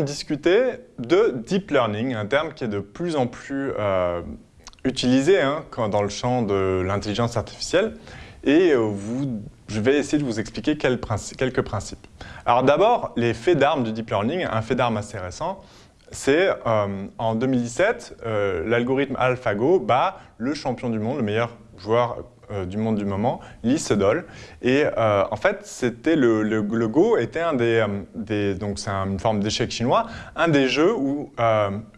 discuter de deep learning, un terme qui est de plus en plus euh, utilisé hein, dans le champ de l'intelligence artificielle. Et euh, je vais essayer de vous expliquer quelques principes. Alors d'abord, les faits d'armes du deep learning, un fait d'armes assez récent, c'est euh, en 2017, l'algorithme AlphaGo bat le champion du monde, le meilleur joueur euh, du monde du moment, Lee Sedol. Et euh, en fait, c'était le, Go était un des, euh, donc c'est une forme d'échec chinois, un des jeux où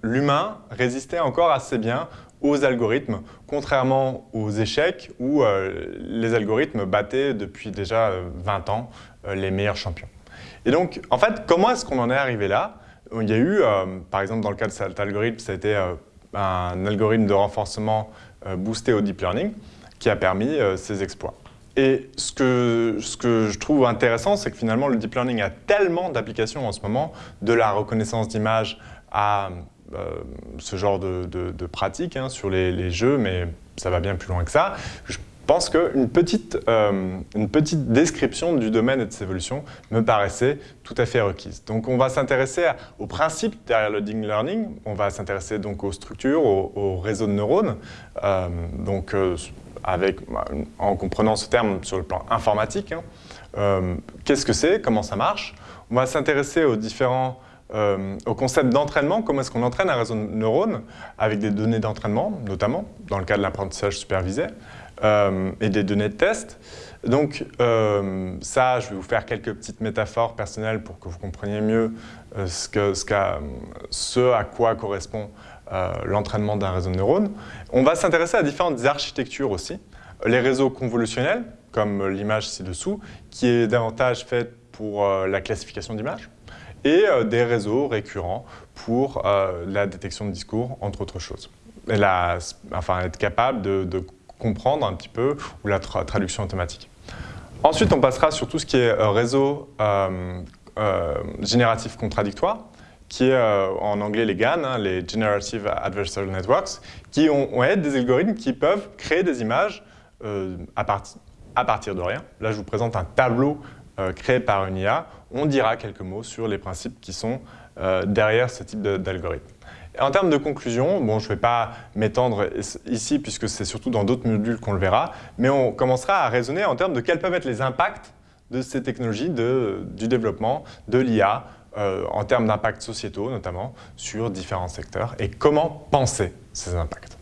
l'humain résistait encore assez bien aux algorithmes, contrairement aux échecs où les algorithmes battaient depuis déjà 20 ans les meilleurs champions. Et donc, en fait, comment est-ce qu'on en est arrivé là? Il y a eu, par exemple, dans le cas de cet algorithme, ça a été un algorithme de renforcement boosté au deep learning qui a permis euh, ces exploits. Et ce que, ce que je trouve intéressant, c'est que finalement, le deep learning a tellement d'applications en ce moment, de la reconnaissance d'image à euh, ce genre de, de, pratiques hein, sur les, jeux, mais ça va bien plus loin que ça. Pense qu'une petite, euh, petite description du domaine et de ses évolutions me paraissait tout à fait requise. Donc on va s'intéresser aux principes derrière le deep learning, on va s'intéresser donc aux structures, aux, réseaux de neurones, donc avec, en comprenant ce terme sur le plan informatique. Hein. Euh, qu'est-ce que c'est? Comment ça marche? On va s'intéresser aux différents euh, au concept d'entraînement, comment est-ce qu'on entraîne un réseau de neurones? Avec des données d'entraînement, notamment dans le cas de l'apprentissage supervisé, euh, et des données de test. Donc ça, je vais vous faire quelques petites métaphores personnelles pour que vous compreniez mieux ce, que, ce, à quoi correspond euh, l'entraînement d'un réseau de neurones. On va s'intéresser à différentes architectures aussi. Les réseaux convolutionnels, comme l'image ci-dessous, qui est davantage faite pour euh, la classification d'images, et euh, des réseaux récurrents pour la détection de discours, entre autres choses. Enfin, être capable de, comprendre un petit peu, ou la traduction automatique. Ensuite, on passera sur tout ce qui est réseau génératif contradictoire, qui est euh, en anglais les GAN, hein, les Generative Adversarial Networks, qui ont, ont des algorithmes qui peuvent créer des images euh, à, partir de rien. Là, je vous présente un tableau euh, créé par une IA. On dira quelques mots sur les principes qui sont derrière ce type d'algorithme. En termes de conclusion, bon, je ne vais pas m'étendre ici puisque c'est surtout dans d'autres modules qu'on le verra, mais on commencera à raisonner en termes de quels peuvent être les impacts de ces technologies, de, du développement, de l'IA, euh, en termes d'impacts sociétaux notamment, sur différents secteurs et comment penser ces impacts.